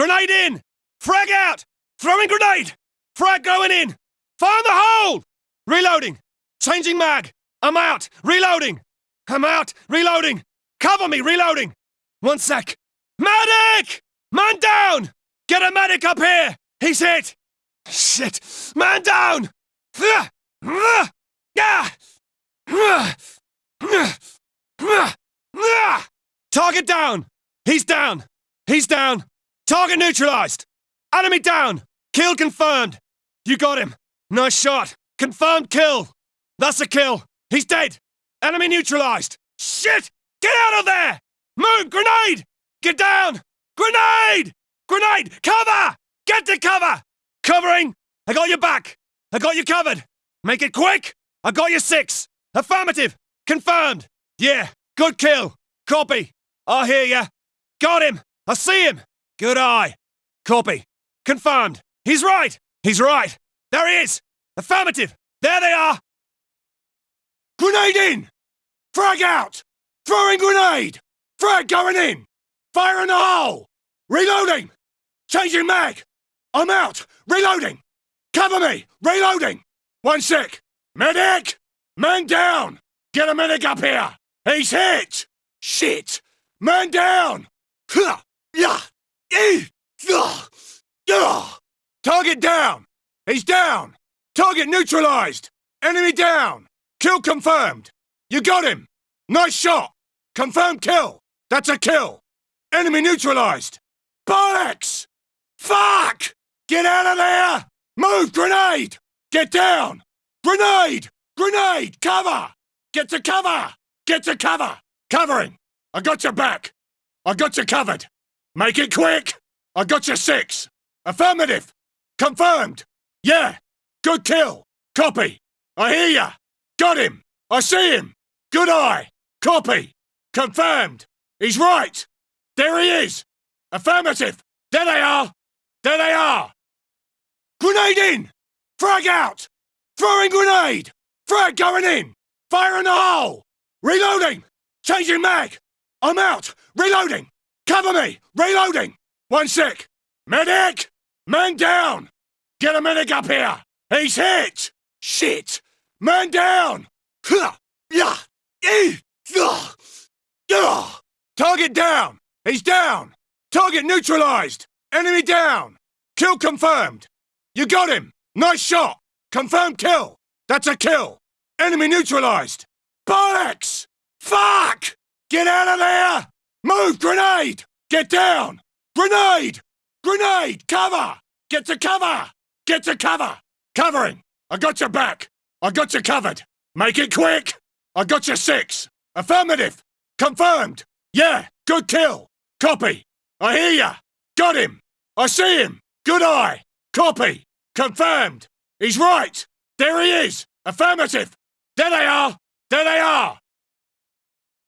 Grenade in! Frag out! Throwing grenade! Frag going in! In the hole! Reloading! Changing mag! I'm out! Reloading! I'm out! Reloading! Cover me! Reloading! One sec! Medic! Man down! Get a medic up here! He's hit! Shit! Man down! Target down! He's down! He's down! Target neutralized! Enemy down! Kill confirmed! You got him! Nice shot! Confirmed kill! That's a kill! He's dead! Enemy neutralized! Shit! Get out of there! Move! Grenade! Get down! Grenade! Grenade! Cover! Get to cover! Covering! I got your back! I got you covered! Make it quick! I got you six! Affirmative! Confirmed! Yeah! Good kill! Copy! I hear ya! Got him! I see him! Good eye! Copy! Confirmed! He's right! He's right! There he is! Affirmative! There they are! Grenade in! Frag out! Throwing grenade! Frag going in! Fire in the hole! Reloading! Changing mag! I'm out! Reloading! Cover me! Reloading! One sec! Medic! Man down! Get a medic up here! He's hit! Shit! Man down! Yeah! Target down! He's down! Target neutralized! Enemy down! Kill confirmed! You got him! Nice shot! Confirmed kill! That's a kill! Enemy neutralized! Bollocks! Fuck! Get out of there! Move! Grenade! Get down! Grenade! Grenade! Cover! Get to cover! Get to cover! Covering! I got your back! I got you covered! Make it quick! I got you six! Affirmative! Confirmed! Yeah! Good kill! Copy! I hear ya! Got him! I see him! Good eye! Copy! Confirmed! He's right! There he is! Affirmative! There they are! There they are! Grenade in! Frag out! Throwing grenade! Frag going in! Fire in the hole! Reloading! Changing mag! I'm out! Reloading! Cover me! Reloading! One sec! Medic! Man down! Get a medic up here! He's hit! Shit! Man down! Target down! He's down! Target neutralized! Enemy down! Kill confirmed! You got him! Nice shot! Confirmed kill! That's a kill! Enemy neutralized! Bollocks! Fuck! Get out of there! Move! Grenade! Get down! Grenade! Grenade! Cover! Get to cover! Get to cover! Covering! I got your back! I got you covered! Make it quick! I got you six! Affirmative! Confirmed! Yeah! Good kill! Copy! I hear ya! Got him! I see him! Good eye! Copy! Confirmed! He's right! There he is! Affirmative! There they are! There they are!